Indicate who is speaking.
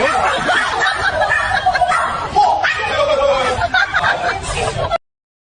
Speaker 1: Oh,